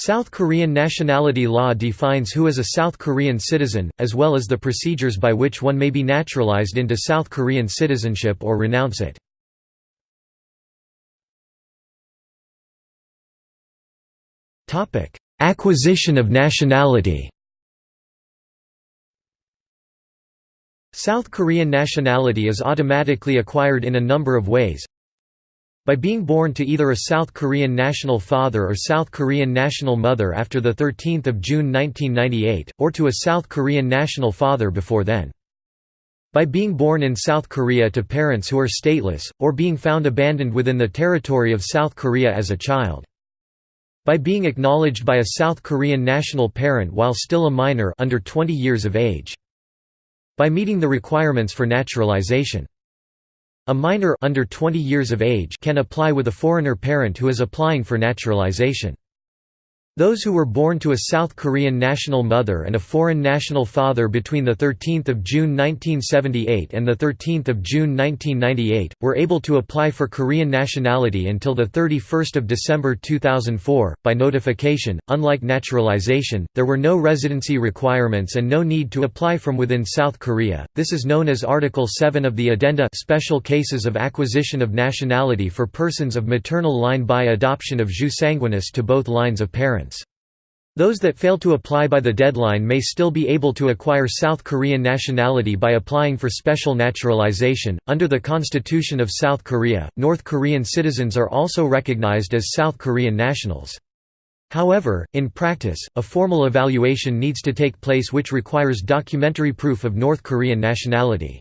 South Korean nationality law defines who is a South Korean citizen, as well as the procedures by which one may be naturalized into South Korean citizenship or renounce it. Acquisition of nationality South Korean nationality is automatically acquired in a number of ways. By being born to either a South Korean national father or South Korean national mother after 13 June 1998, or to a South Korean national father before then. By being born in South Korea to parents who are stateless, or being found abandoned within the territory of South Korea as a child by being acknowledged by a South Korean national parent while still a minor under 20 years of age. By meeting the requirements for naturalization. A minor under 20 years of age can apply with a foreigner parent who is applying for naturalization. Those who were born to a South Korean national mother and a foreign national father between 13 June 1978 and 13 June 1998, were able to apply for Korean nationality until 31 December 2004, by notification. Unlike naturalization, there were no residency requirements and no need to apply from within South Korea. This is known as Article 7 of the Addenda Special Cases of Acquisition of Nationality for persons of maternal line by adoption of jus sanguinis to both lines of parents. Those that fail to apply by the deadline may still be able to acquire South Korean nationality by applying for special naturalization. Under the Constitution of South Korea, North Korean citizens are also recognized as South Korean nationals. However, in practice, a formal evaluation needs to take place which requires documentary proof of North Korean nationality.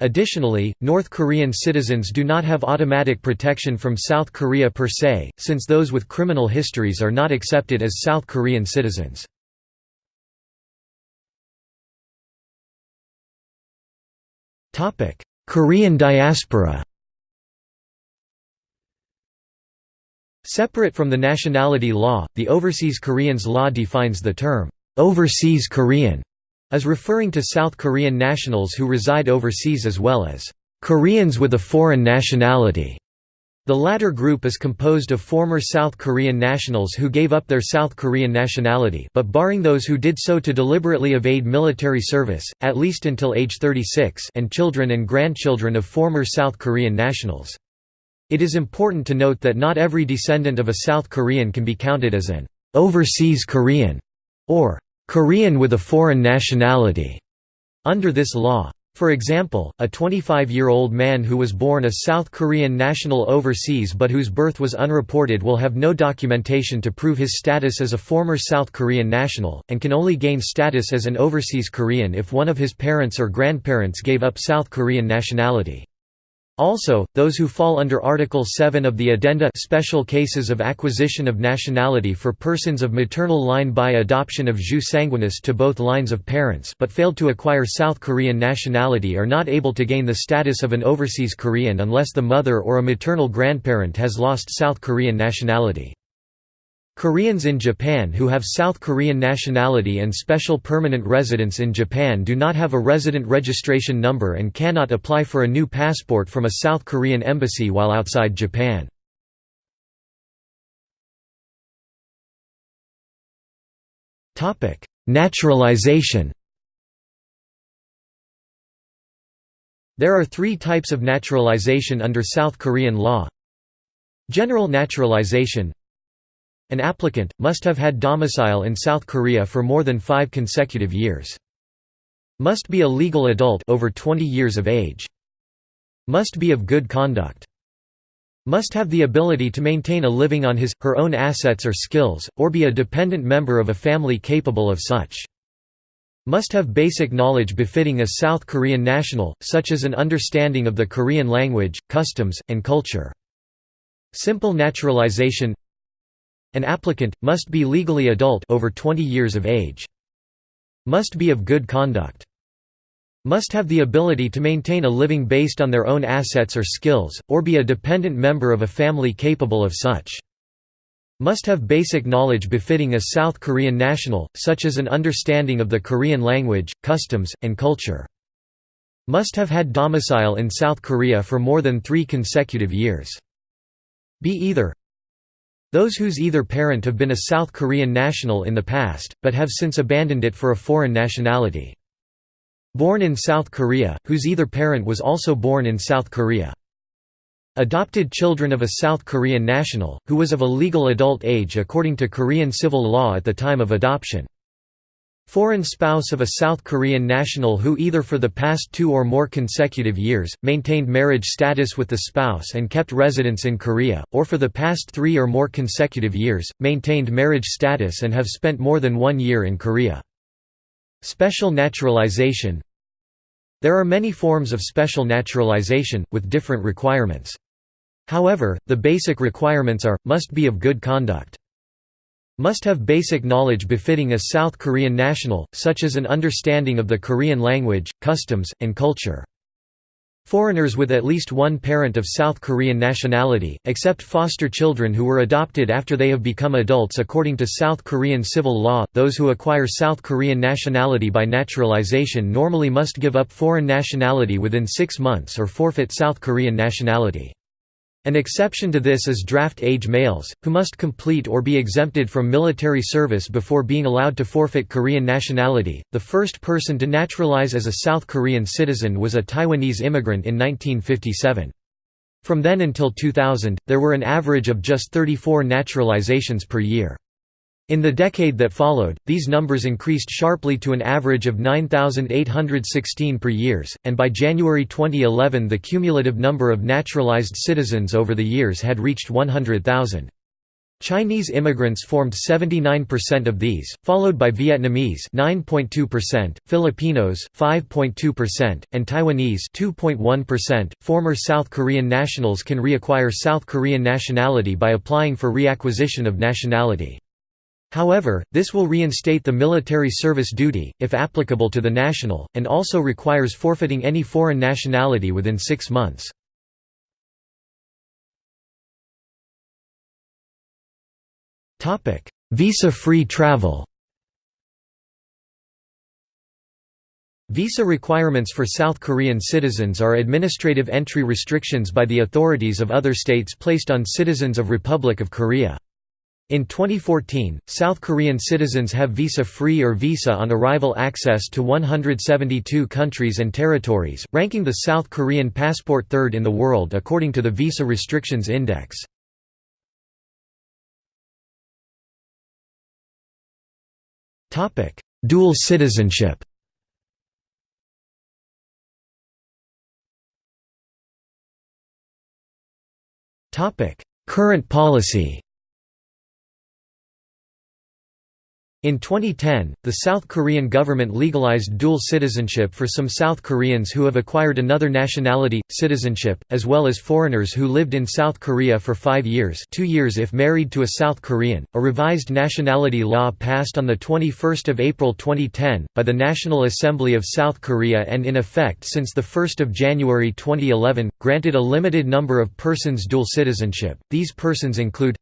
Additionally, North Korean citizens do not have automatic protection from South Korea per se, since those with criminal histories are not accepted as South Korean citizens. Korean diaspora Separate from the nationality law, the Overseas Koreans law defines the term, "'overseas Korean' as referring to South Korean nationals who reside overseas as well as Koreans with a foreign nationality. The latter group is composed of former South Korean nationals who gave up their South Korean nationality but barring those who did so to deliberately evade military service, at least until age 36 and children and grandchildren of former South Korean nationals. It is important to note that not every descendant of a South Korean can be counted as an overseas Korean or Korean with a foreign nationality under this law. For example, a 25-year-old man who was born a South Korean national overseas but whose birth was unreported will have no documentation to prove his status as a former South Korean national, and can only gain status as an overseas Korean if one of his parents or grandparents gave up South Korean nationality. Also, those who fall under Article 7 of the Addenda special cases of acquisition of nationality for persons of maternal line by adoption of jus sanguinis to both lines of parents but failed to acquire South Korean nationality are not able to gain the status of an overseas Korean unless the mother or a maternal grandparent has lost South Korean nationality. Koreans in Japan who have South Korean nationality and special permanent residence in Japan do not have a resident registration number and cannot apply for a new passport from a South Korean embassy while outside Japan. Naturalization There are three types of naturalization under South Korean law. General naturalization an applicant, must have had domicile in South Korea for more than five consecutive years. Must be a legal adult over 20 years of age. Must be of good conduct. Must have the ability to maintain a living on his, her own assets or skills, or be a dependent member of a family capable of such. Must have basic knowledge befitting a South Korean national, such as an understanding of the Korean language, customs, and culture. Simple naturalization an applicant, must be legally adult over 20 years of age. Must be of good conduct. Must have the ability to maintain a living based on their own assets or skills, or be a dependent member of a family capable of such. Must have basic knowledge befitting a South Korean national, such as an understanding of the Korean language, customs, and culture. Must have had domicile in South Korea for more than three consecutive years. Be either Those whose either parent have been a South Korean national in the past, but have since abandoned it for a foreign nationality. Born in South Korea, whose either parent was also born in South Korea. Adopted children of a South Korean national, who was of a legal adult age according to Korean civil law at the time of adoption. Foreign spouse of a South Korean national who either for the past two or more consecutive years, maintained marriage status with the spouse and kept residence in Korea, or for the past three or more consecutive years, maintained marriage status and have spent more than one year in Korea. Special naturalization There are many forms of special naturalization, with different requirements. However, the basic requirements are, must be of good conduct. Must have basic knowledge befitting a South Korean national, such as an understanding of the Korean language, customs, and culture. Foreigners with at least one parent of South Korean nationality, except foster children who were adopted after they have become adults according to South Korean civil law, those who acquire South Korean nationality by naturalization normally must give up foreign nationality within six months or forfeit South Korean nationality. An exception to this is draft-age males, who must complete or be exempted from military service before being allowed to forfeit Korean nationality. The first person to naturalize as a South Korean citizen was a Taiwanese immigrant in 1957. From then until 2000, there were an average of just 34 naturalizations per year. In the decade that followed, these numbers increased sharply to an average of 9,816 per years, and by January 2011 the cumulative number of naturalized citizens over the years had reached 100,000. Chinese immigrants formed 79% of these, followed by Vietnamese 9.2%, Filipinos 5.2%, and Taiwanese 2.1%. Former South Korean nationals can reacquire South Korean nationality by applying for reacquisition of nationality. However, this will reinstate the military service duty, if applicable to the national, and also requires forfeiting any foreign nationality within six months. Visa-free travel Visa requirements for South Korean citizens are administrative entry restrictions by the authorities of other states placed on citizens of Republic of Korea. In 2014, South Korean citizens have visa-free or visa-on-arrival access to 172 countries and territories, ranking the South Korean passport third in the world according to the Visa Restrictions Index. Dual citizenship Current policy In 2010, the South Korean government legalized dual citizenship for some South Koreans who have acquired another nationality, citizenship, as well as foreigners who lived in South Korea for five years two years if married to a South Korean. A revised nationality law passed on 21 April 2010, by the National Assembly of South Korea and in effect since 1 January 2011, granted a limited number of persons dual citizenship. These persons include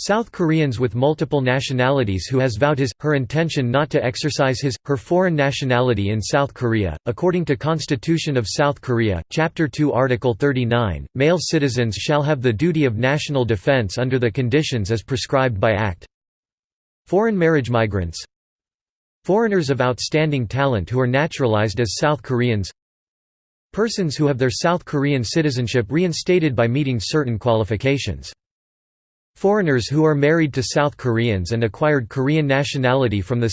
South Koreans with multiple nationalities who has vowed his, her intention not to exercise his, her foreign nationality in South Korea. According to Constitution of South Korea, Chapter 2 Article 39, male citizens shall have the duty of national defense under the conditions as prescribed by Act. Foreign marriage migrants Foreigners of outstanding talent who are naturalized as South Koreans Persons who have their South Korean citizenship reinstated by meeting certain qualifications Foreigners who are married to South Koreans and acquired Korean nationality from 2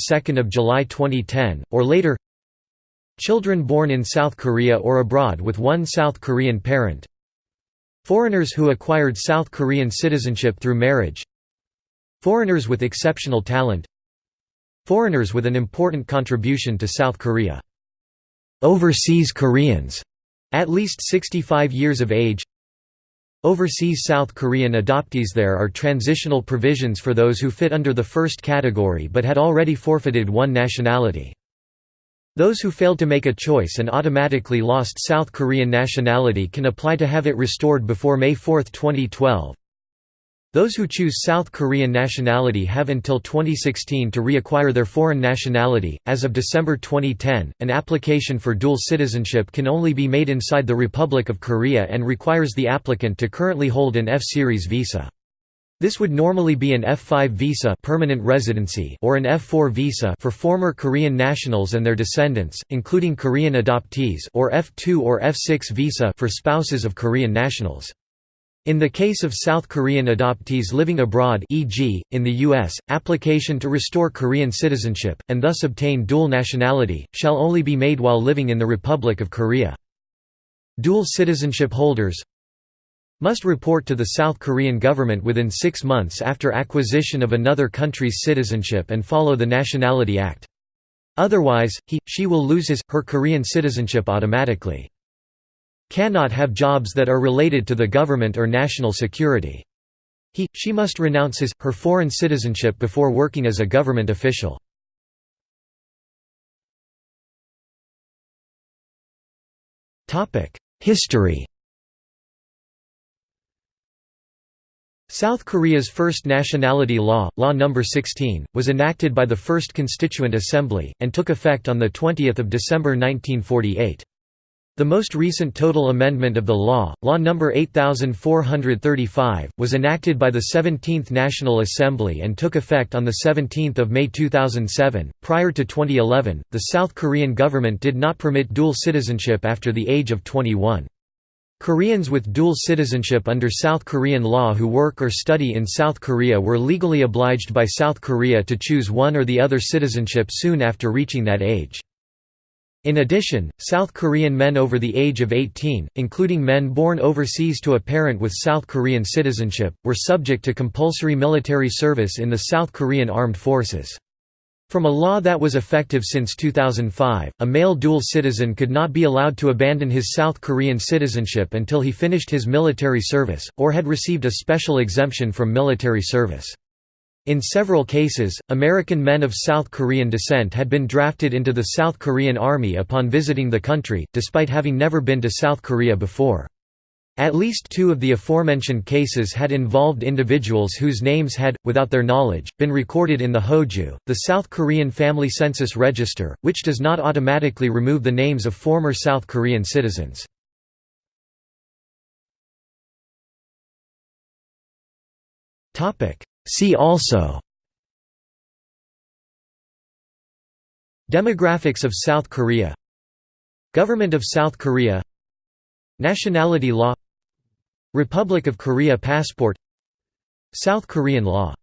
July 2010, or later. Children born in South Korea or abroad with one South Korean parent. Foreigners who acquired South Korean citizenship through marriage. Foreigners with exceptional talent. Foreigners with an important contribution to South Korea. Overseas Koreans, at least 65 years of age Overseas South Korean adoptees There are transitional provisions for those who fit under the first category but had already forfeited one nationality. Those who failed to make a choice and automatically lost South Korean nationality can apply to have it restored before May 4, 2012. Those who choose South Korean nationality have until 2016 to reacquire their foreign nationality. As of December 2010, an application for dual citizenship can only be made inside the Republic of Korea and requires the applicant to currently hold an F-Series visa. This would normally be an F5 visa permanent residency or an F4 visa for former Korean nationals and their descendants, including Korean adoptees or F2 or F6 visa for spouses of Korean nationals. In the case of South Korean adoptees living abroad e.g., in the U.S., application to restore Korean citizenship, and thus obtain dual nationality, shall only be made while living in the Republic of Korea. Dual citizenship holders must report to the South Korean government within six months after acquisition of another country's citizenship and follow the Nationality Act. Otherwise, he, she will lose his, her Korean citizenship automatically. Cannot have jobs that are related to the government or national security. He, she must renounce his, her foreign citizenship before working as a government official. History South Korea's first nationality law, Law No. 16, was enacted by the First Constituent Assembly, and took effect on 20 December 1948. The most recent total amendment of the law, Law No. 8435, was enacted by the 17th National Assembly and took effect on 17 May 2007. Prior to 2011, the South Korean government did not permit dual citizenship after the age of 21. Koreans with dual citizenship under South Korean law who work or study in South Korea were legally obliged by South Korea to choose one or the other citizenship soon after reaching that age. In addition, South Korean men over the age of 18, including men born overseas to a parent with South Korean citizenship, were subject to compulsory military service in the South Korean Armed Forces. From a law that was effective since 2005, a male dual citizen could not be allowed to abandon his South Korean citizenship until he finished his military service, or had received a special exemption from military service. In several cases, American men of South Korean descent had been drafted into the South Korean Army upon visiting the country, despite having never been to South Korea before. At least two of the aforementioned cases had involved individuals whose names had, without their knowledge, been recorded in the Hoju, the South Korean Family Census Register, which does not automatically remove the names of former South Korean citizens. See also Demographics of South Korea Government of South Korea Nationality law Republic of Korea passport South Korean law